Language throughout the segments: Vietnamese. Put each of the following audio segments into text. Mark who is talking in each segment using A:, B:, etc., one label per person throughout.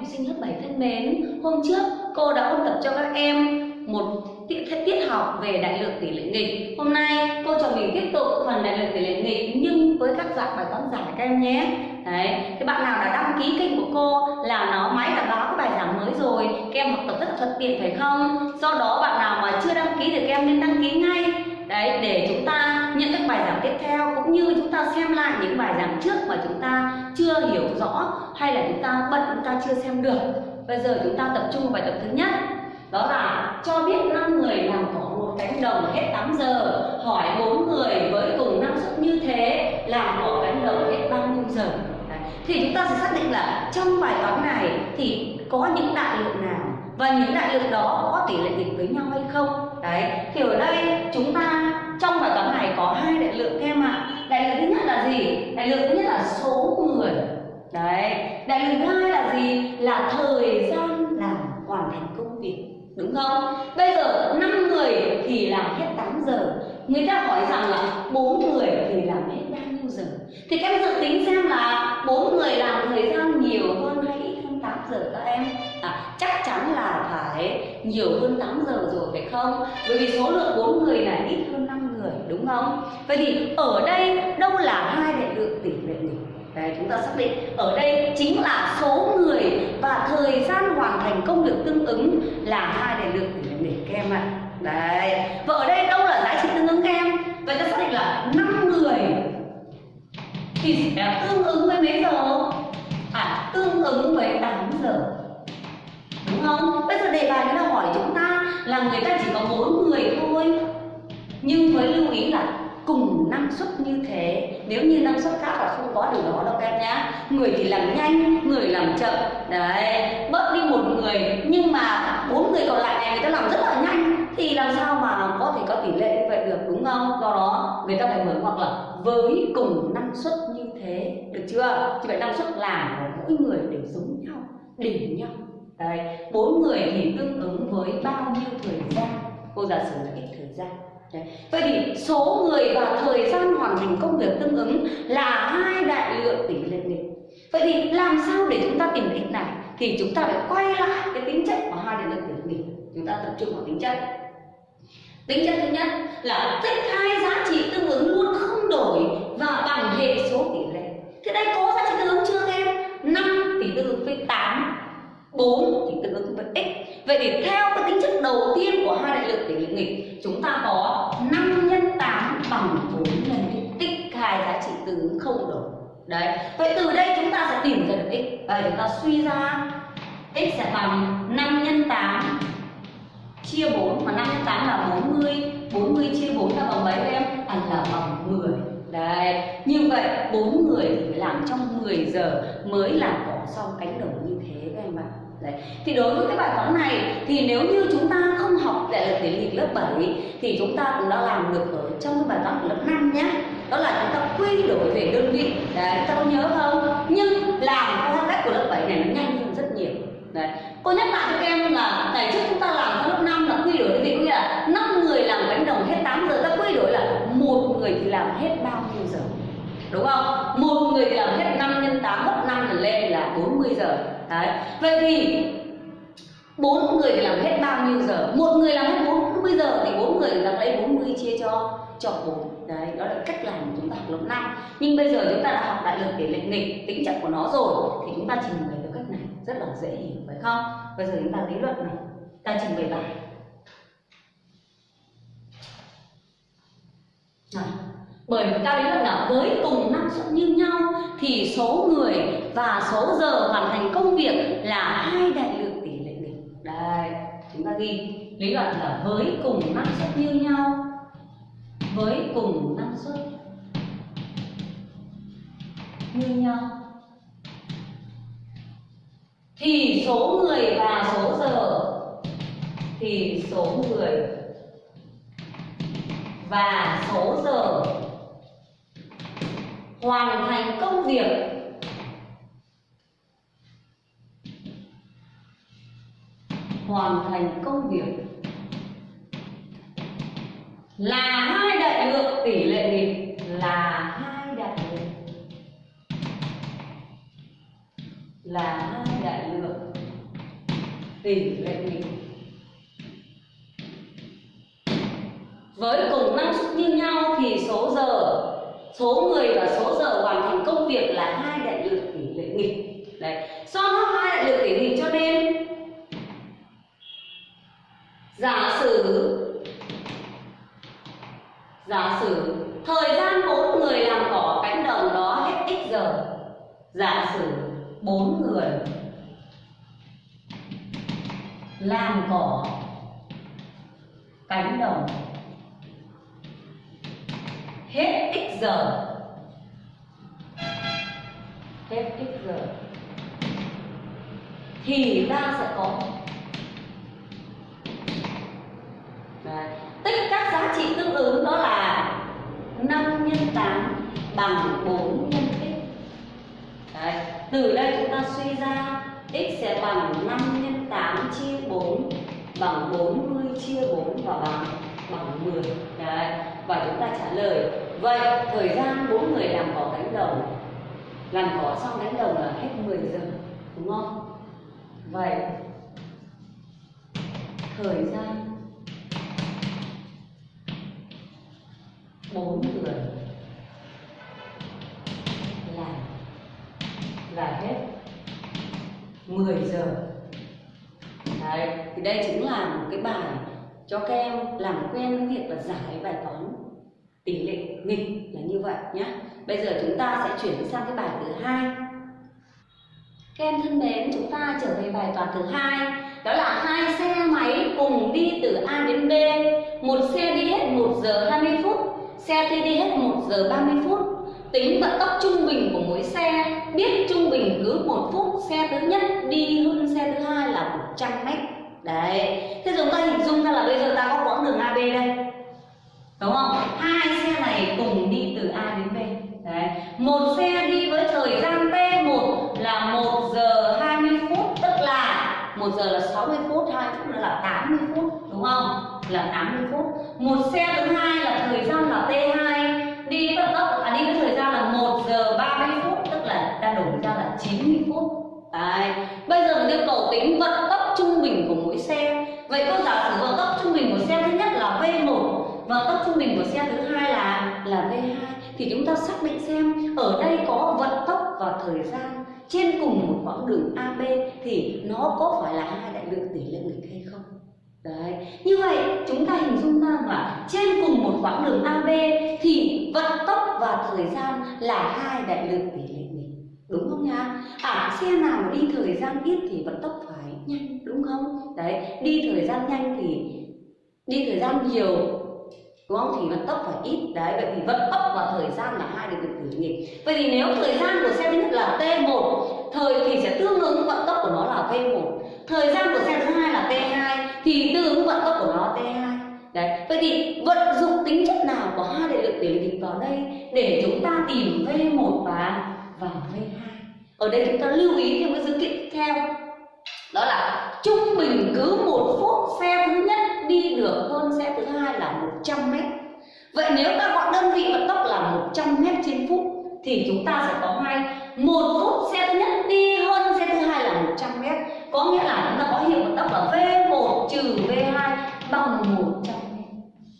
A: học sinh lớp 7 thân mến, hôm trước cô đã ôn tập cho các em một tiết, tiết học về đại lượng tỷ lệ nghịch. Hôm nay cô cho mình tiếp tục phần đại lượng tỷ lệ nghịch nhưng với các dạng bài toán giải các em nhé. Đấy, cái bạn nào đã đăng ký kênh của cô là nó máy đã báo cái bài giảng mới rồi, các em học tập rất là thuận tiện phải không? Do đó bạn nào mà chưa đăng ký thì các em nên đăng ký ngay đấy, để chúng ta nhận các bài giảng tiếp theo, cũng như chúng ta xem lại những bài giảng trước mà chúng ta chưa hiểu rõ, hay là chúng ta bận, chúng ta chưa xem được bây giờ chúng ta tập trung vào bài tập thứ nhất đó là cho biết năm người làm cỏ một cánh đồng hết 8 giờ, hỏi bốn người với cùng năng suất như thế, làm cỏ cánh đồng hết bao nhiêu giờ Đấy. thì chúng ta sẽ xác định là trong bài toán này thì có những đại lượng nào và những đại lượng đó có tỷ lệ nghịch với nhau hay không? Đấy, thì ở đây chúng ta trong bài toán này có hai đại lượng em ạ. Đại lượng thứ nhất là gì? Đại lượng thứ nhất là số người. Đấy, đại lượng thứ hai là gì? Là thời gian làm hoàn thành công việc. Đúng không? Bây giờ 5 người thì làm hết 8 giờ. Người ta hỏi rằng là bốn người thì làm hết bao nhiêu giờ? Thì các em dự tính xem là bốn người làm thời gian nhiều hơn hay ít hơn 8 giờ các em à, chắc chắn là phải nhiều hơn 8 giờ rồi phải không bởi vì số lượng bốn người là ít hơn 5 người đúng không vậy thì ở đây đâu là hai đại lượng tỷ lệ nghịch Đấy, chúng ta xác định ở đây chính là số người và thời gian hoàn thành công việc tương ứng là hai đại lượng tỷ lệ nghịch các em ạ. Đấy. Và ở đây đâu là giá trị tương ứng các em? Vậy ta xác định là 5 người thì sẽ tương ứng với mấy giờ? À, tương ứng với 8 giờ. Đúng không? Bây giờ đề bài nó hỏi chúng ta là người ta chỉ có bốn người thôi. Nhưng với lưu ý là cùng năng suất như thế. Nếu như năng suất khác là không có điều đó đâu em nhá. Người thì làm nhanh, người làm chậm. Đấy, bớt đi một người. Nhưng mà bốn người còn lại này người ta làm rất là nhanh. Thì làm sao mà có thể có tỷ lệ như vậy được, đúng không? Do đó, người ta phải mở hoặc là với cùng năng suất như thế. Được chưa? Chỉ vậy năng suất làm của mỗi người đều giống đỉnh nhau đấy, bốn người thì tương ứng với bao nhiêu thời gian cô giả sử là cái thời gian Đấy. Vậy thì số người và thời gian hoàn thành công việc tương ứng là hai đại lượng tỷ lệ nghịch. Vậy thì làm sao để chúng ta tìm x này? Thì chúng ta phải quay lại cái tính chất của hai đại lượng tỷ lệ nghịch. Chúng ta tập trung vào tính chất. Tính chất thứ nhất là tích hai giá trị tương ứng luôn không đổi và bằng hệ số tỷ lệ. Thế đây có giá trị tương ứng chưa em? 5 tỷ tương ứng với 8 4 thì tương ứng với x. Vậy thì theo cái tính chất đầu tiên của hai đại lượng tỷ lệ nghịch, chúng ta có 5 nhân 8 bằng 4 nhân x. Tích hai giá trị tương ứng không đổi. Đấy. Vậy từ đây chúng ta sẽ tìm ra được x. Vậy chúng ta suy ra x sẽ bằng 5 nhân 8 chia 4 mà 5 nhân 8 là 40, 40 chia 4 là bằng mấy em? À là bằng 10. Đấy, như vậy bốn người thì phải làm trong 10 giờ mới làm cỏ xong cánh đồng như thế các em ạ. Đấy. Thì đối với cái bài toán này thì nếu như chúng ta không học đại lực tỷ lệ lớp 7 thì chúng ta cũng đã làm được ở trong cái bài toán của lớp 5 nhé. Đó là chúng ta quy đổi về đơn vị. Đấy, chúng ta có nhớ không? Nhưng làm theo cách của lớp 7 này nó nhanh hơn rất nhiều. Đấy. Cô nhắc lại cho các em là ngày trước chúng ta làm theo lớp 5 là quy đổi đơn vị có nghĩa là 5 người làm cánh đồng hết 8 giờ ta quy đổi là một người thì làm hết bao nhiêu giờ đúng không một người thì làm hết 5 nhân 8 gấp 5 lần lên là 40 giờ? Đấy. Vậy thì bốn người thì làm hết bao nhiêu giờ? Một người làm hết 40 giờ thì bốn người ta lấy 40 chia cho cho bốn. Đấy, đó là cách làm của chúng ta học lớp năm. Nhưng bây giờ chúng ta đã học đại lượng để lệnh nghịch tính chất của nó rồi, thì chúng ta trình bày theo cách này rất là dễ hiểu, phải không? Bây giờ chúng ta lý luận này. Ta trình bày bài. Này bởi vì ta lý luận là với cùng năng suất như nhau, thì số người và số giờ hoàn thành công việc là hai đại lượng tỷ lệ nghịch. Đây, chúng ta ghi lý luận là với cùng năng suất như nhau. Với cùng năng suất như nhau. Thì số người và số giờ, thì số người và số giờ hoàn thành công việc. Hoàn thành công việc. Là hai đại lượng tỷ lệ nghịch là hai đại lượng. Là hai đại lượng tỷ lệ nghịch với cùng năng suất như nhau thì số giờ số người và số giờ hoàn thành công việc là hai đại lượng tỷ lệ nghịch đấy. Do nó hai đại lượng tỷ lệ nghịch cho nên giả sử giả sử thời gian bốn người làm cỏ cánh đồng đó hết x giờ, giả sử bốn người làm cỏ cánh đồng hết x giờ. Hết x giờ. Thì ta sẽ có. Đấy. tích các giá trị tương ứng đó là 5 nhân 8 bằng 4 nhân x Đấy. từ đây chúng ta suy ra x sẽ bằng 5 nhân 8 chia 4 bằng 40 chia 4 và bằng bằng 10 Đấy. và chúng ta trả lời vậy thời gian bốn người làm cỏ cánh đồng làm cỏ xong cánh đồng là hết 10 giờ đúng không vậy thời gian bốn người làm là hết 10 giờ Đấy, thì đây chính là một cái bài cho các em làm quen với việc là giải bài toán. Tỷ lệ nghịch là như vậy nhé bây giờ chúng ta sẽ chuyển sang cái bài thứ hai. Các em thân mến, chúng ta trở về bài toán thứ hai. Đó là hai xe máy cùng đi từ A đến B. Một xe đi hết 1 giờ 20 phút, xe kia đi hết 1 giờ 30 phút. Tính vận tốc trung bình của mỗi xe, biết trung bình cứ một phút, xe thứ nhất đi hơn xe thứ hai là 100 mét đấy. Thế chúng ta hình dung ra là bây giờ ta có quãng đường AB đây. Đúng không? Hai xe này cùng đi từ A đến B. Đấy. Một xe đi với thời gian T1 là 1 giờ 20 phút tức là 1 giờ là 60 phút 2 phút nữa là 80 phút đúng không? Là 80 phút. Một xe thứ hai là thời gian là T2 đi vận tốc à, đi với thời gian là 1 giờ 30 phút tức là ta đổi ra là 90 phút. Đấy. Bây giờ mình yêu cầu tính vận tốc trung bình của mỗi xe Vậy cô giả sử vận tốc trung bình của xe thứ nhất là V1 Vận tốc trung bình của xe thứ hai là là V2 Thì chúng ta xác định xem ở đây có vận tốc và thời gian trên cùng một quãng đường AB Thì nó có phải là hai đại lượng tỷ lệ nghịch hay không? Đấy, như vậy chúng ta hình dung ra là trên cùng một quãng đường AB thì vận tốc và thời gian là hai đại lượng tỷ lệ nghịch đúng không nhá? À xe nào mà đi thời gian ít thì vận tốc nhanh đúng không? Đấy, đi thời gian nhanh thì đi thời gian nhiều đúng không? Thì vận tốc phải ít đấy, vậy thì vận tốc và thời gian là hai đại lượng tỷ lệ nghịch. Vậy thì nếu thời gian của xe thứ nhất là T1 thời thì sẽ tương ứng vận tốc của nó là V1 thời gian của xe thứ hai là T2 thì tương ứng vận tốc của nó T2 đấy vậy thì vận dụng tính chất nào của hai đại lượng tiểu lệ nghịch vào đây để chúng ta tìm V1 và và V2 ở đây chúng ta lưu ý thêm cái dữ kiện tiếp theo đó là trung bình cứ một phút xe thứ nhất đi được hơn xe thứ hai là 100 mét. Vậy nếu ta gọi đơn vị vận tốc là 100 mét trên phút thì chúng ta sẽ có hai. Một phút xe thứ nhất đi hơn xe thứ hai là 100 mét. Có nghĩa là chúng ta có hiệu vận tốc là V1 trừ V2 bằng 100 mét.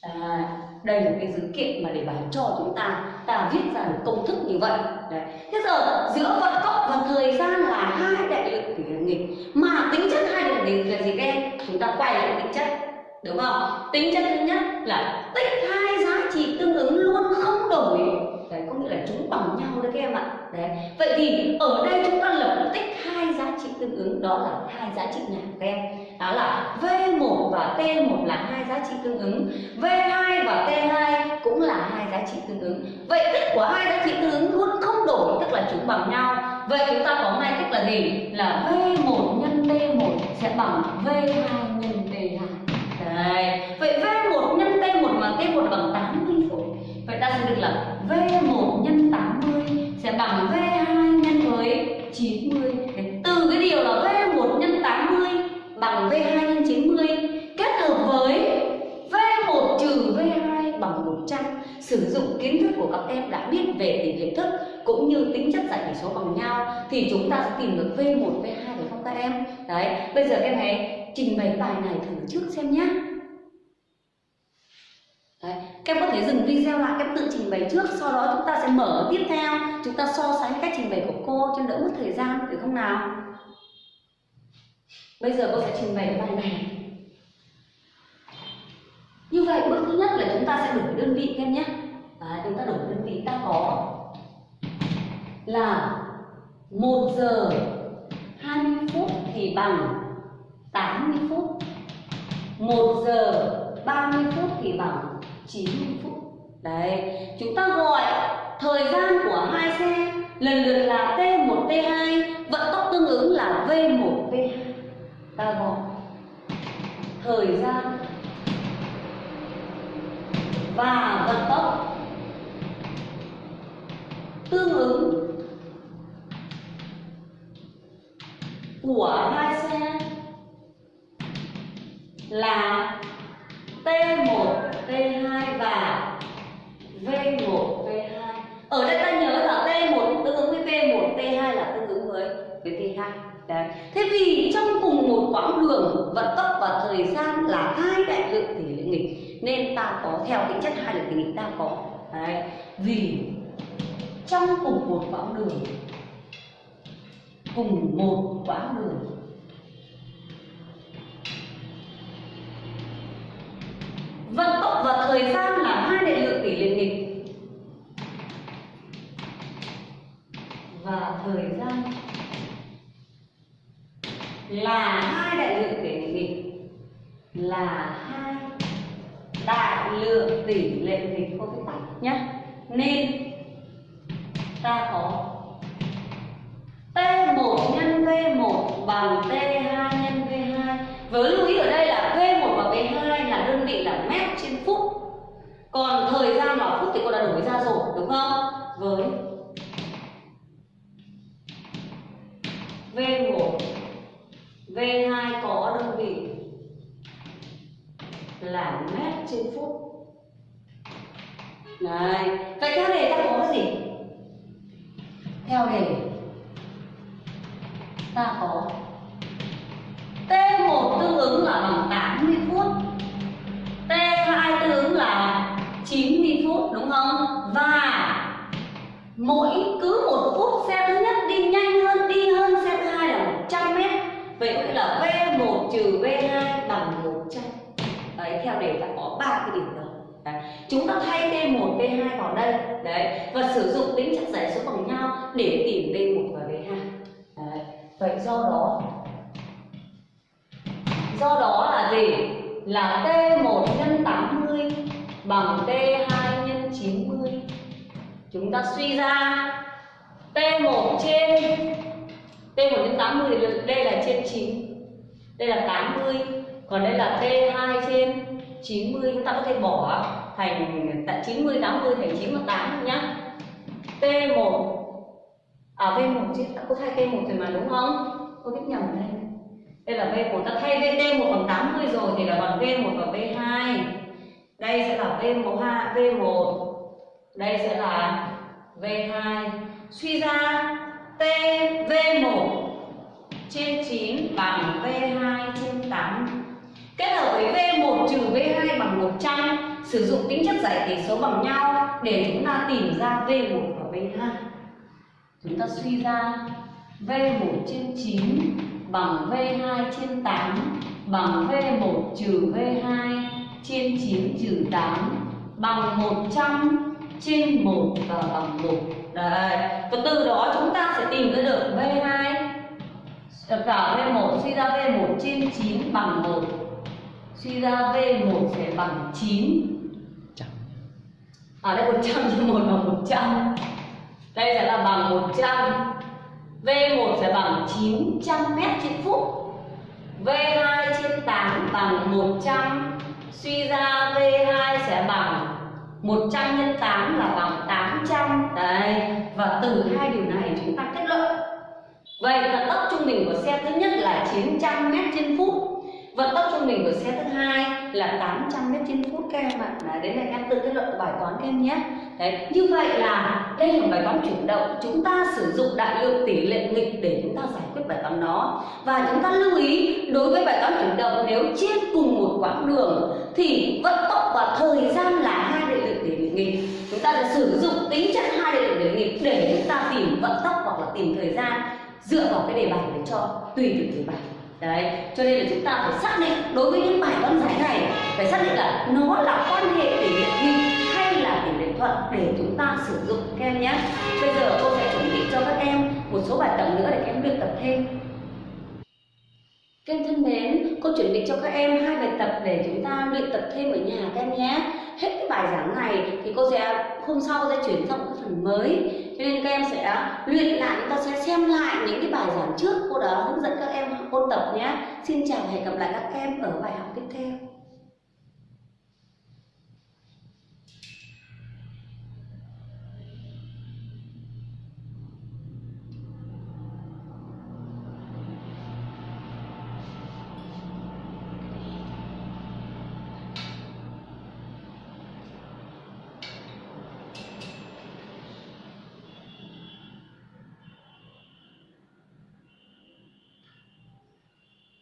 A: À, đây là cái dữ kiện mà để bài cho chúng ta. Ta viết ra được công thức như vậy. Đấy. thế giờ giữa vận tốc và thời gian là hai đại lượng tỷ nghịch. Mà tính chất hai đại lượng nghịch là gì các em? Chúng ta quay lại tính chất. Đúng không? Tính chất thứ nhất là tích hai giá trị tương ứng luôn, không đổi đấy, có nghĩa là chúng bằng nhau đấy các em ạ. Đấy. Vậy thì ở đây chúng ta lập tích hai giá trị tương ứng, đó là hai giá trị nào các em đó là V1 và T1 là hai giá trị tương ứng. V2 và T2 cũng là hai giá trị tương ứng. Vậy tích của hai giá trị tương ứng luôn không đổi, tức là chúng bằng nhau. Vậy chúng ta có ngay cách là gì? Là V1 nhân T1 sẽ bằng V2 nhân T2 Đấy. Vậy V1 nhân T1 mà T1 bằng 80 phút. Vậy ta sẽ được là V1 nhân 80 sẽ bằng V2 nhân với 90 Đấy. Từ cái điều là V1 nhân 80 bằng V2 nhân 90 Kết hợp với V1 trừ V2 bằng 100 Sử dụng kiến thức của các em đã biết về tỷ lệ thức cũng như tính chất giải tỷ số bằng nhau thì chúng ta sẽ tìm được V1, V2 được không các em. Đấy bây giờ các em hãy trình bày bài này thử trước xem nhé Đấy. Các em có thể dừng video lại, các em tự trình bày trước Sau đó chúng ta sẽ mở tiếp theo. Chúng ta so sánh cách trình bày của cô cho đỡ mất thời gian, được không nào? Bây giờ cô sẽ trình bày cái bài này. Như vậy bước thứ nhất là chúng ta sẽ đổi đơn vị các em nhé Đấy, Chúng ta đổi đơn vị ta có. Là 1 giờ 20 phút thì bằng 80 phút. 1 giờ 30 phút thì bằng 90 phút. Đấy, chúng ta gọi thời gian của hai xe lần lượt là T1, T2 Vận tốc tương ứng là V1, V2 Ta gọi thời gian và vận tốc tương ứng của hai xe là T1, T2 và V1, V2. Ở đây ta nhớ là T1 tương ứng với V1, T2 là tương ứng với với V2. Đấy. Thế vì trong cùng một quãng đường vận tốc và thời gian là hai đại lượng tỷ lệ nghịch nên ta có theo tính chất hai đại lượng tỷ nghịch ta có Đấy. vì trong cùng một quãng đường cùng một quãng đường vận tốc và thời gian là hai đại lượng tỷ lệ nghịch. Và thời gian là hai đại lượng tỷ lệ nghịch. Là hai đại lượng tỷ lệ nghịch không viết tắt nhé nên ta có T1 nhân V1 bằng T2 nhân V2 với lưu ý ở đây là V1 và V2 là đơn vị là mét trên phút còn thời gian và phút thì cô đã đổi ra rồi, đúng không với V1 V2 có đơn vị là mét trên phút Đấy. Vậy theo đề ta có cái gì? Theo đề ta có T1 tương ứng là bằng mỗi cứ một phút xe thứ nhất đi nhanh hơn, đi hơn xe thứ hai là 100 mét vậy nghĩa là V1 trừ V2 bằng 100 đấy, theo đề ta có ba cái điểm đó đấy. chúng ta thay T1 V2 vào đây đấy, và sử dụng tính chất giải số bằng nhau để tìm V1 và V2 đấy. vậy do đó do đó là gì là T1 nhân 80 bằng T2 chúng ta suy ra T1 trên T1 trên 80 thì đây là trên 9 đây là 80 còn đây là T2 trên 90 chúng ta có thể bỏ thành tại 90 80 thành 9 và 8 nhá. T1 à V1 chứ. Có thay T1 rồi mà, đúng không? Cô biết nhầm đây. Đây là V1 ta thay VT1 bằng 80 rồi thì là bằng V1 và V2 đây sẽ là V1 V1 đây sẽ là V2 suy ra T V1 trên 9 bằng V2 trên 8 kết hợp với V1 trừ V2 bằng 100 sử dụng tính chất giải tỉ số bằng nhau để chúng ta tìm ra V1 và V2 chúng ta suy ra V1 trên 9 bằng V2 trên 8 bằng V1 trừ V2 trên 9 trừ 8 bằng 100 trên 1 và bằng 1 Đấy. Và từ đó chúng ta sẽ tìm ra được V2 cả V1 suy ra V1 trên 9 bằng 1 Suy ra V1 sẽ bằng 9 À đây 100 trên 1 bằng 100 Đây sẽ là bằng 100 V1 sẽ bằng 900 m trên phút. V2 trên 8 bằng 100 Suy ra V2 sẽ bằng 100 nhân 8 là bằng 800 Đấy Và từ hai điều này chúng ta kết luận. Vậy vận tốc trung bình của xe thứ nhất là 900 m trên phút. Vận tốc trung bình của xe thứ hai là 800 mét trên phút các em ạ. À. đến các em tự kết luận bài toán các em nhé. Đấy, như vậy là đây là bài toán chuyển động. Chúng ta sử dụng đại lượng tỷ lệ nghịch để chúng ta giải quyết bài toán đó. Và chúng ta lưu ý, đối với bài toán chuyển động, nếu trên cùng một quãng đường thì vận tốc và thời gian là hai đại nghịch chúng ta sẽ sử dụng tính chất hai đại điểm tỷ nghịch để chúng ta tìm vận tốc hoặc là tìm thời gian dựa vào cái đề bài để cho tùy từng đề bài. Đấy cho nên là chúng ta phải xác định đối với những bài toán giải này phải xác định là nó là quan hệ tỷ lệ nghịch hay là tỷ lệ thuận để chúng ta sử dụng các em nhé. Bây giờ cô sẽ chuẩn bị cho các em một số bài tập nữa để các em luyện tập thêm. Các em thân mến, cô chuẩn bị cho các em hai bài tập để chúng ta luyện tập thêm ở nhà các em nhé. Hết cái bài giảng này thì cô sẽ hôm sau sẽ chuyển sang một cái phần mới. Cho nên các em sẽ luyện lại, chúng ta sẽ xem lại những cái bài giảng trước cô đã hướng dẫn các em ôn tập nhé. Xin chào và hẹn gặp lại các em ở bài học tiếp theo.